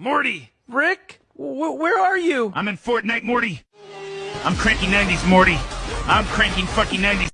Morty! Rick? W where are you? I'm in Fortnite, Morty. I'm cranking 90s, Morty. I'm cranking fucking 90s.